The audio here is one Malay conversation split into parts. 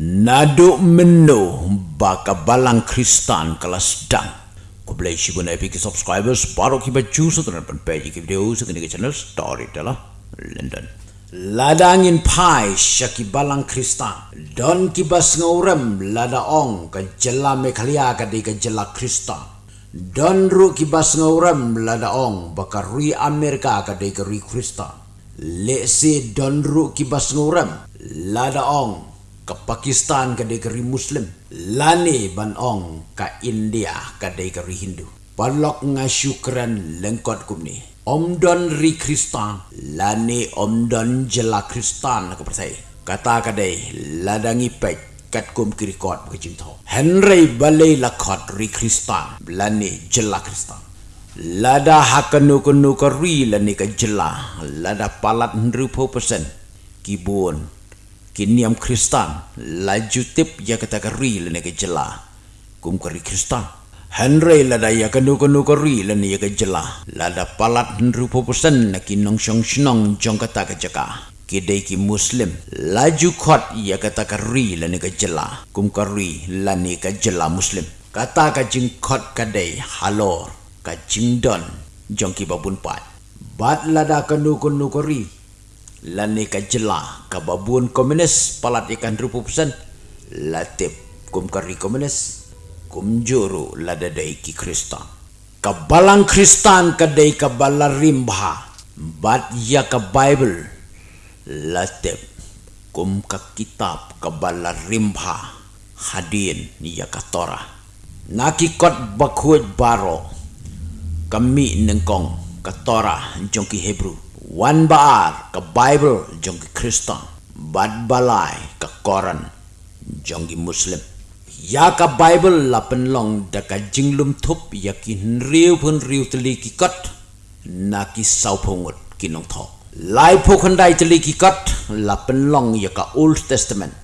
Nado meno baka balang kristan kelas dang. Ko boleh si guna epic subscribers baru kita choose tu nampan page ki video sa kini channel story telah London. Ladangin pai syaki balang kristan. Don kibas ngorem lada ong ka jela mekhalia ka di ka jela kristan. Don ru kibas ngorem lada ong baka ri Amerika ka di ka ri kristan. Le si don ru kibas ngorem lada ong ke Pakistan ke negeri Muslim, lani ban ong ke India ke negeri Hindu. Palok nga syukran lengkot kumni. Om don ri Kristan, lani om don jela Kristan ke percaya. Kata kadai ladangi pek kat kum kiri kot ke cinta. Henry balai lakot ri Kristan, lani jela Kristan. Lada hakanu kunu kari lani ke jela, lada palat nrupo pesen. Kibun kiniam kristan laju tip ya kata kari lene ke jela kum kari kristan henry lada ya kanu kanu kari lene ya ke jela lada palat rupo pusan na kinong syong syong jong kata ke jaka ki muslim. Laju khot ya kata kari lene ke jela kum kari lene ke jela muslim. Kata ka jing khot kadai halor ka jing don jong ki babun pat. Bat lada kanu kanu kari lani ka jela ka babun komunis palat ikan rupu pesan latip kum kari komunis kum juru lada dai ki kristan. Ka balang kristan ka dai ka balarimba bat ya ka bible latip kum ka kitab ka balarimba hadin ya ka tora naki kot bakuj baro kami nengkong ka tora jongki hebrew Wan baar ke Bible jong ke Kristen, bad balai ke Koran jong ke Muslim. Ya ke Bible la penlong da ka jinglum thup ya ki riu pun riu teli ki kot na ki sau pungut ki nong tho. Lai po khandai teli ki kot la penlong ya ka Old Testament,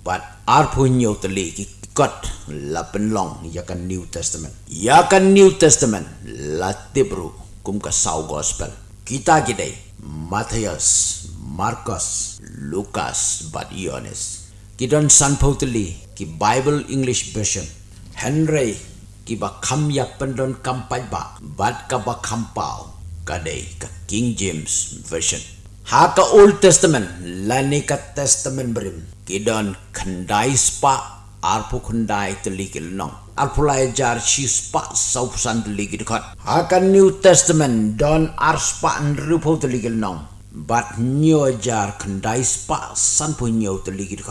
but ar po nyo teli ki kot la penlong ya ka New Testament. Ya ka New Testament la tibru kum ka sau gospel. Kita kidai Matthias, Marcus, Lucas, but Ionis. Kidon San Poteli, ki Bible English version. Henry, ki ba kam ya pendon kampai ba, bat ka ba kampau, kadai ka King James version. Ha ka Old Testament, lani ka Kidon kandai spa, arpu kandai teli kilnong alpulai jar chis pa sau san de ligi de new testament don ar spa an rupo de ligi but new jar kan dai spa san pu new de ligi de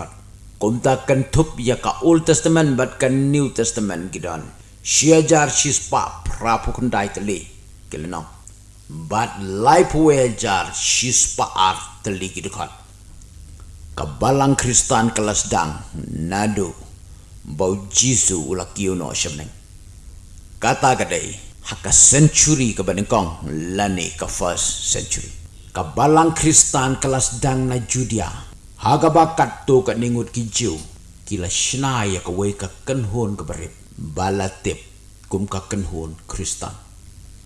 kan thup ya ka old testament but kan new testament gidon shia jar chis pa pra pu kan dai de li gil nong but life we jar chis pa ar de ligi de khat ka balang kristan kelas dang nadu bau jisu ula kiu no shamneng. Kata kadai, haka century ke kong lani ke first century. Ka balang kristan kelas dang na judia, haga bakat tu ke ningut kijau, kila shnaya ke wei ke kenhun ke berip, balatip kum ke kenhun kristan.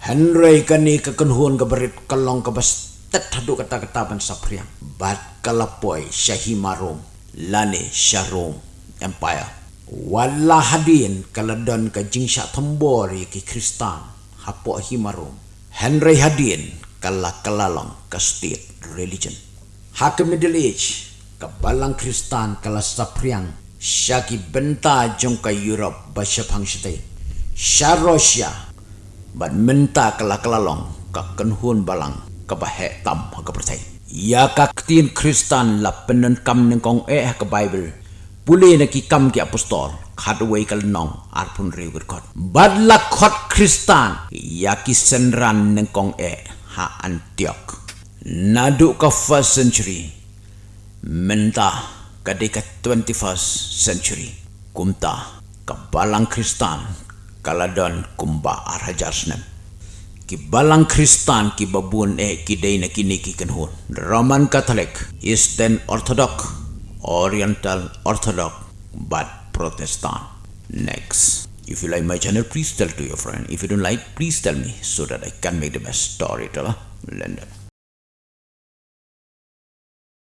Henry kani ke kenhun ke berip kelong ke bas tet hadu kata-kata ban sapriang, bat kalapoi syahimarom, lani syarom empire. Wala hadin kaladon ka jingsha tombor ki kristan hapo himarum. Henry hadin kala kalalong ka state religion. Hak middle age ka balang kristan kala sapriang syaki benta jong ka Europe basya pangshite. Sya Russia ban menta kala kalalong ka kenhun balang ka bahe tam ka. Ya ka tin kristan la penen nengkong eh ka Bible pulih na ki kam ki apostol. Kadwe kal nong arpun riwir kot. Badla kot kristan. Ya ki senran neng kong e ha antiok nadu ka first century. Menta kadika 21st century. Kumta ka balang kristan kaladon kumba arhajarsnem ki balang kristan ki babun e ki deina kini ki kenhun. Roman catholic eastern orthodox Oriental Orthodox but Protestant. Next, if you like my channel, please tell to your friend. If you don't like, please tell me so that I can make the best storyteller. London.